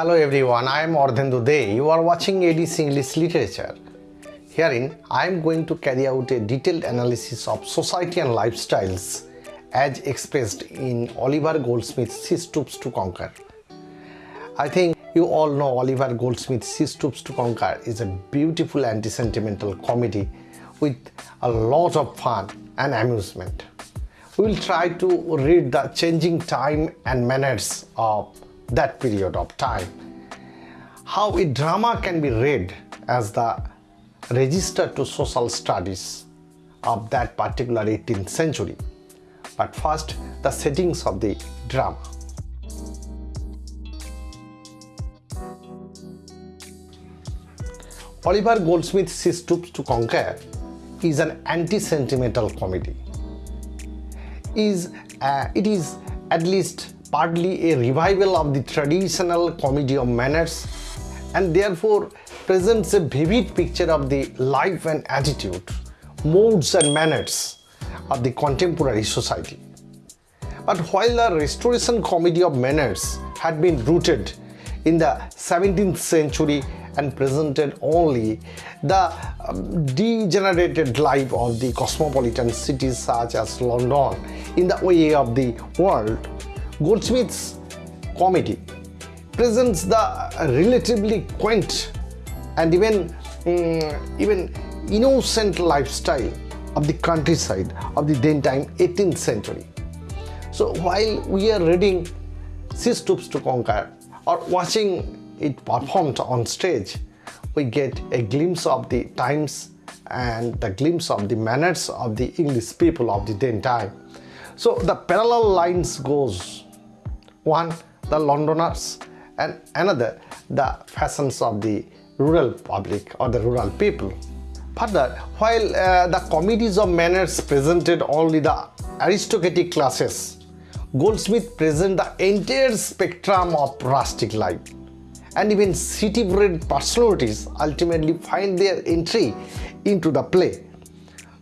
Hello everyone, I am Ardhendu De. You are watching ADC English Literature. Herein, I am going to carry out a detailed analysis of society and lifestyles as expressed in Oliver Goldsmith's She Stoops to Conquer. I think you all know Oliver Goldsmith's She Stoops to Conquer is a beautiful anti-sentimental comedy with a lot of fun and amusement. We will try to read the changing time and manners of that period of time. How a drama can be read as the register to social studies of that particular 18th century. But first, the settings of the drama. Oliver Goldsmith's She Stoops to Conquer is an anti-sentimental comedy. Is uh, It is at least partly a revival of the traditional comedy of manners and therefore presents a vivid picture of the life and attitude, modes and manners of the contemporary society. But while the restoration comedy of manners had been rooted in the 17th century and presented only the um, degenerated life of the cosmopolitan cities such as London in the way of the world, Goldsmith's comedy presents the relatively quaint and even um, even innocent lifestyle of the countryside of the then time 18th century. So while we are reading She Stoops to Conquer or watching it performed on stage, we get a glimpse of the times and the glimpse of the manners of the English people of the then time. So the parallel lines goes one the Londoners and another the fashions of the rural public or the rural people. Further, while uh, the comedies of manners presented only the aristocratic classes, Goldsmith present the entire spectrum of rustic life and even city-bred personalities ultimately find their entry into the play.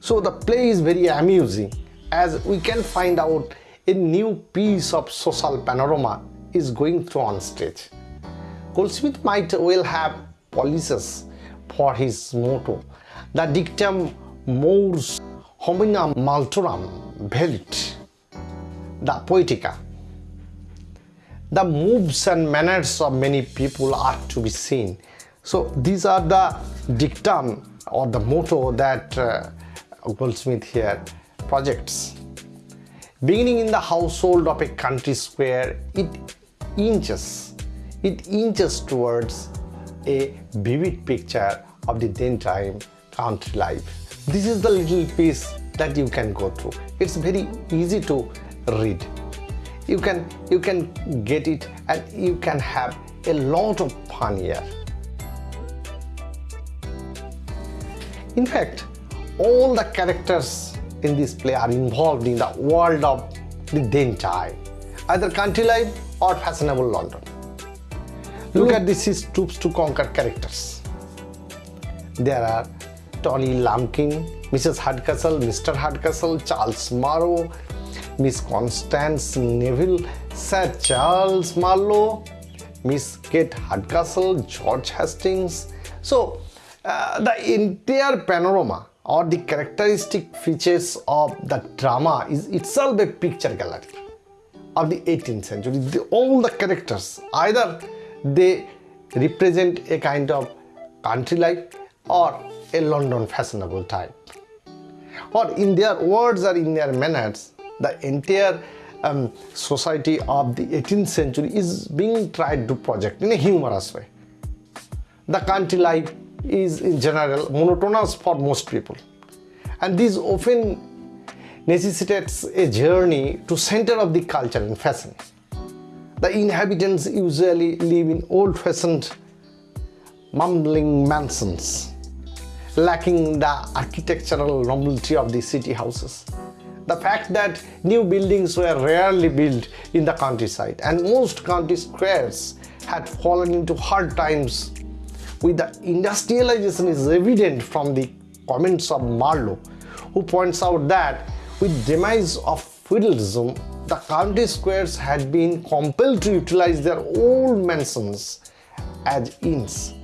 So the play is very amusing as we can find out a new piece of social panorama is going through on stage. Goldsmith might well have policies for his motto, the dictum mores hominum multorum vidit, the poetica. The moves and manners of many people are to be seen. So these are the dictum or the motto that uh, Goldsmith here projects. Beginning in the household of a country squire, it inches, it inches towards a vivid picture of the then time country life. This is the little piece that you can go through. It's very easy to read. You can, you can get it and you can have a lot of fun here. In fact, all the characters in this play are involved in the world of the then either country life or fashionable London. Look at this is Stoops to Conquer characters. There are Tony Lumpkin, Mrs. Hardcastle, Mr. Hardcastle, Charles Marlowe, Miss Constance Neville, Sir Charles Marlowe, Miss Kate Hardcastle, George Hastings. So uh, the entire panorama or the characteristic features of the drama is itself a picture gallery of the 18th century. The, all the characters, either they represent a kind of country life or a London fashionable type. Or in their words or in their manners, the entire um, society of the 18th century is being tried to project in a humorous way. The country life is in general monotonous for most people and this often necessitates a journey to center of the culture and fashion. The inhabitants usually live in old-fashioned mumbling mansions, lacking the architectural novelty of the city houses. The fact that new buildings were rarely built in the countryside and most country squires had fallen into hard times with the industrialization is evident from the comments of Marlowe, who points out that with demise of feudalism, the county squires had been compelled to utilize their old mansions as inns.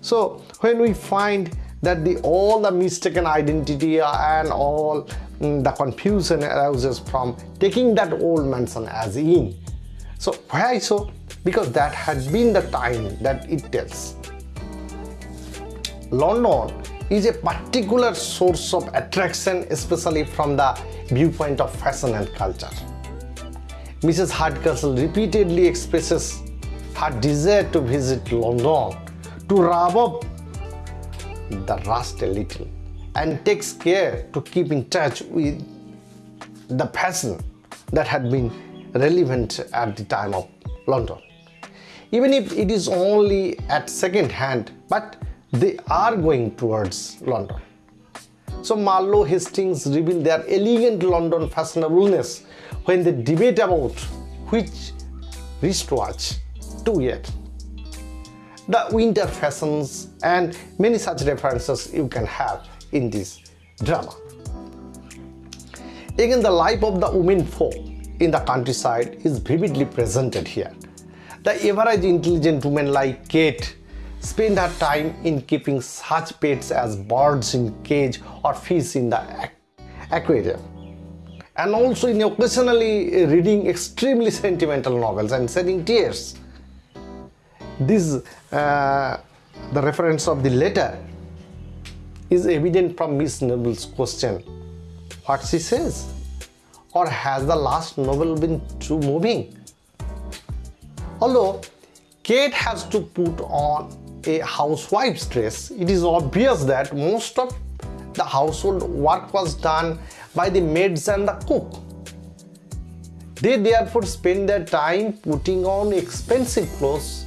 So when we find that the all the mistaken identity and all mm, the confusion arises from taking that old mansion as inn. So why so? Because that had been the time that it tells. London is a particular source of attraction especially from the viewpoint of fashion and culture. Mrs. Hardcastle repeatedly expresses her desire to visit London to rub up the rust a little and takes care to keep in touch with the fashion that had been relevant at the time of London. Even if it is only at second hand, but they are going towards London. So Marlowe Hastings reveal their elegant London fashionableness when they debate about which wristwatch to wear. The winter fashions and many such references you can have in this drama. Again, the life of the women folk in the countryside is vividly presented here. The average intelligent woman like Kate spend her time in keeping such pets as birds in cage or fish in the aquarium and also in occasionally reading extremely sentimental novels and shedding tears. This, uh, the reference of the letter is evident from Miss Neville's question. What she says? Or has the last novel been too moving? Although Kate has to put on a housewife's dress, it is obvious that most of the household work was done by the maids and the cook. They therefore spend their time putting on expensive clothes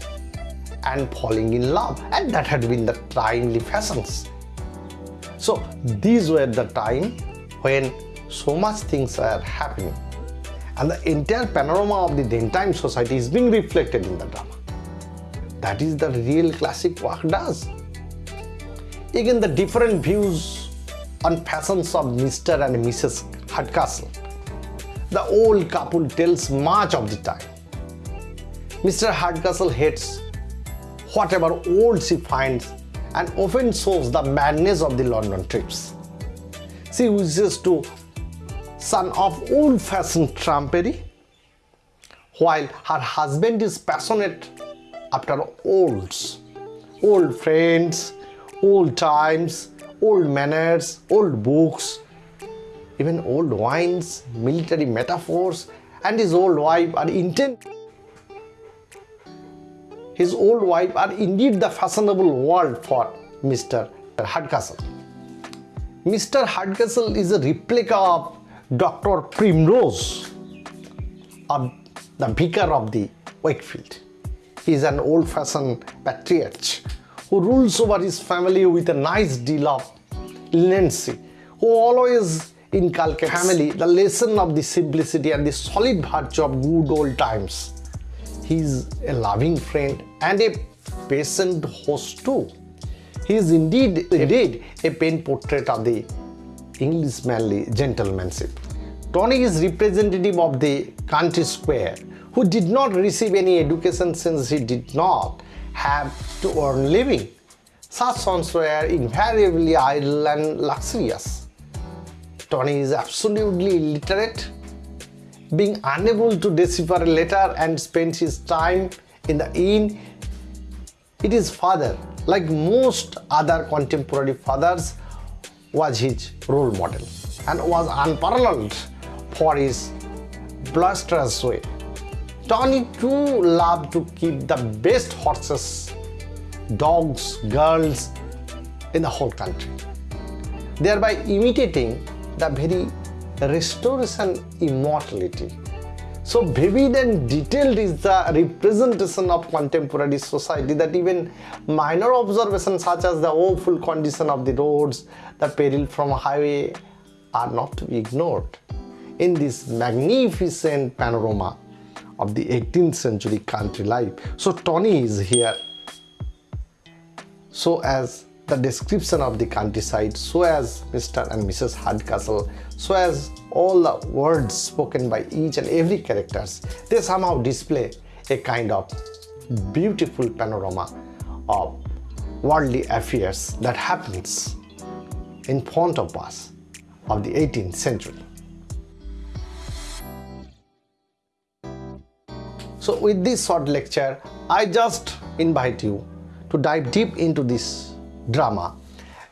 and falling in love and that had been the timely fashions. So these were the time when so much things are happening and the entire panorama of the then time society is being reflected in the drama. That is the real classic work does. Again, the different views on fashions of Mr. and Mrs. Hardcastle. The old couple tells much of the time. Mr. Hardcastle hates whatever old she finds and often shows the madness of the London trips. She wishes to son of old-fashioned trumpery, while her husband is passionate after olds, old friends, old times, old manners, old books, even old wines, military metaphors, and his old wife are intent. His old wife are indeed the fashionable world for Mr. Hardcastle. Mr. Hardcastle is a replica of Dr. Primrose, of the vicar of the Wakefield. He is an old-fashioned patriarch who rules over his family with a nice deal of leniency, who always inculcates family the lesson of the simplicity and the solid virtue of good old times. He is a loving friend and a patient host too. He is indeed, indeed a pen portrait of the English manly gentlemanship. Tony is representative of the country squire who did not receive any education since he did not have to earn living. Such sons were invariably idle and luxurious. Tony is absolutely illiterate, being unable to decipher a letter and spend his time in the inn. It is father, like most other contemporary fathers, was his role model and was unparalleled for his blusterous way. Tony too loved to keep the best horses, dogs, girls in the whole country, thereby imitating the very restoration immortality. So vivid and detailed is the representation of contemporary society that even minor observations such as the awful condition of the roads, the peril from a highway are not to be ignored in this magnificent panorama of the 18th century country life. So Tony is here so as the description of the countryside so as Mr. and Mrs. Hardcastle, so as all the words spoken by each and every characters, they somehow display a kind of beautiful panorama of worldly affairs that happens in front of us of the 18th century. So with this short lecture, I just invite you to dive deep into this drama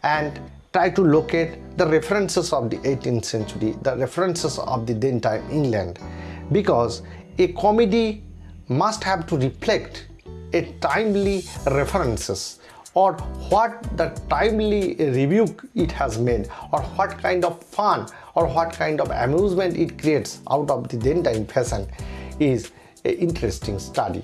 and try to locate the references of the 18th century, the references of the then time England. Because a comedy must have to reflect a timely references or what the timely rebuke it has made or what kind of fun or what kind of amusement it creates out of the then time fashion is an interesting study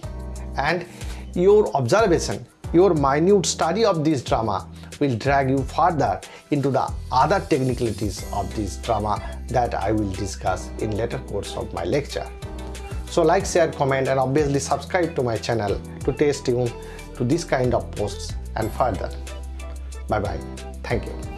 and your observation your minute study of this drama will drag you further into the other technicalities of this drama that I will discuss in later course of my lecture. So like, share, comment and obviously subscribe to my channel to stay tuned to this kind of posts and further. Bye bye. Thank you.